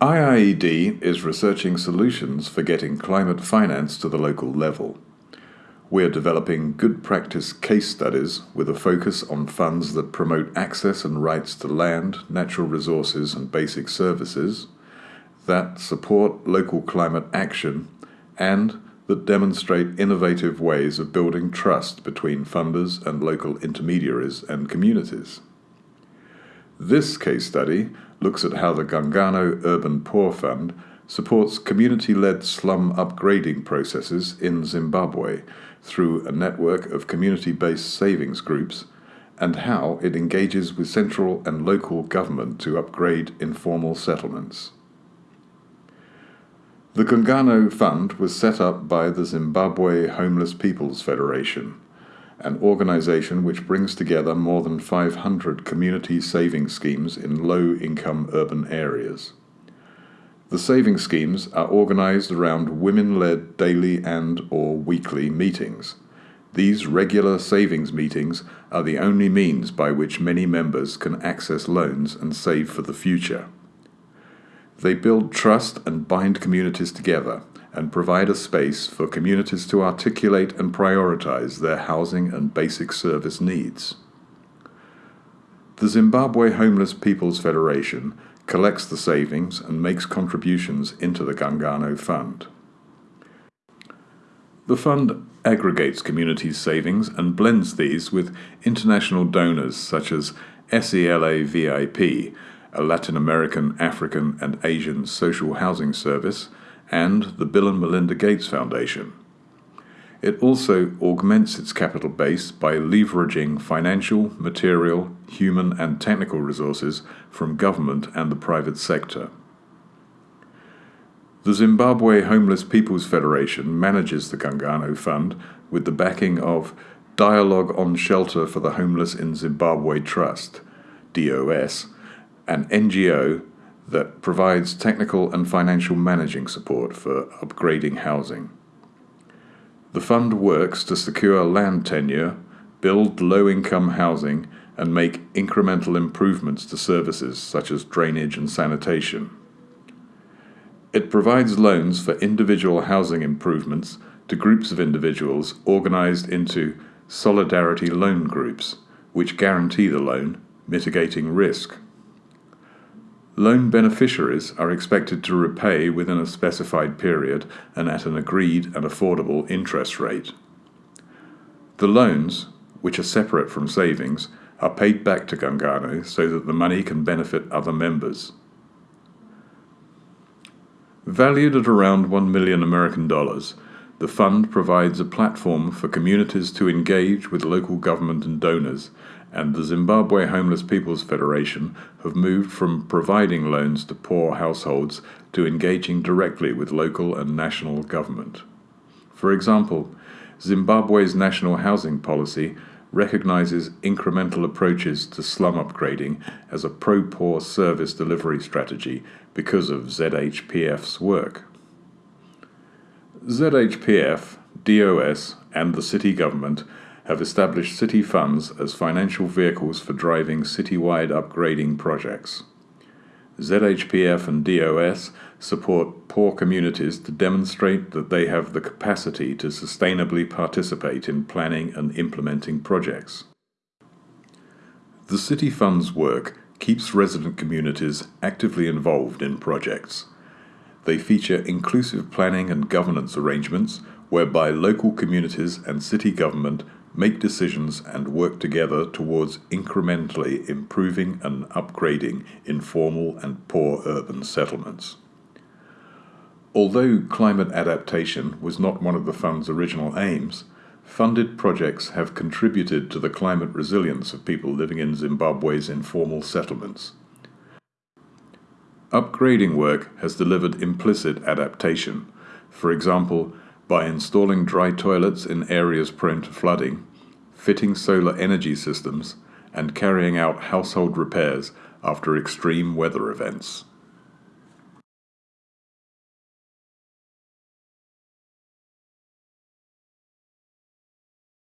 IIED is researching solutions for getting climate finance to the local level. We're developing good practice case studies with a focus on funds that promote access and rights to land, natural resources, and basic services, that support local climate action, and that demonstrate innovative ways of building trust between funders and local intermediaries and communities. This case study looks at how the Gungano Urban Poor Fund supports community led slum upgrading processes in Zimbabwe through a network of community based savings groups and how it engages with central and local government to upgrade informal settlements. The Gungano Fund was set up by the Zimbabwe Homeless Peoples Federation an organisation which brings together more than 500 community saving schemes in low income urban areas. The saving schemes are organised around women led daily and or weekly meetings. These regular savings meetings are the only means by which many members can access loans and save for the future. They build trust and bind communities together and provide a space for communities to articulate and prioritize their housing and basic service needs. The Zimbabwe Homeless Peoples Federation collects the savings and makes contributions into the Gungano Fund. The fund aggregates community savings and blends these with international donors such as SELAVIP, a Latin American, African, and Asian social housing service, and the Bill and Melinda Gates Foundation. It also augments its capital base by leveraging financial, material, human, and technical resources from government and the private sector. The Zimbabwe Homeless Peoples Federation manages the Gungano Fund with the backing of Dialogue on Shelter for the Homeless in Zimbabwe Trust, DOS, an NGO that provides technical and financial managing support for upgrading housing. The fund works to secure land tenure, build low income housing, and make incremental improvements to services such as drainage and sanitation. It provides loans for individual housing improvements to groups of individuals organized into solidarity loan groups, which guarantee the loan, mitigating risk. Loan beneficiaries are expected to repay within a specified period and at an agreed and affordable interest rate. The loans, which are separate from savings, are paid back to Gungano so that the money can benefit other members. Valued at around 1 million American dollars, the fund provides a platform for communities to engage with local government and donors and the Zimbabwe Homeless Peoples Federation have moved from providing loans to poor households to engaging directly with local and national government. For example, Zimbabwe's national housing policy recognizes incremental approaches to slum upgrading as a pro poor service delivery strategy because of ZHPF's work. ZHPF, DOS, and the city government have established city funds as financial vehicles for driving citywide upgrading projects. ZHPF and DOS support poor communities to demonstrate that they have the capacity to sustainably participate in planning and implementing projects. The City Fund's work keeps resident communities actively involved in projects. They feature inclusive planning and governance arrangements whereby local communities and city government make decisions and work together towards incrementally improving and upgrading informal and poor urban settlements. Although climate adaptation was not one of the fund's original aims, funded projects have contributed to the climate resilience of people living in Zimbabwe's informal settlements. Upgrading work has delivered implicit adaptation, for example, by installing dry toilets in areas prone to flooding fitting solar energy systems, and carrying out household repairs after extreme weather events.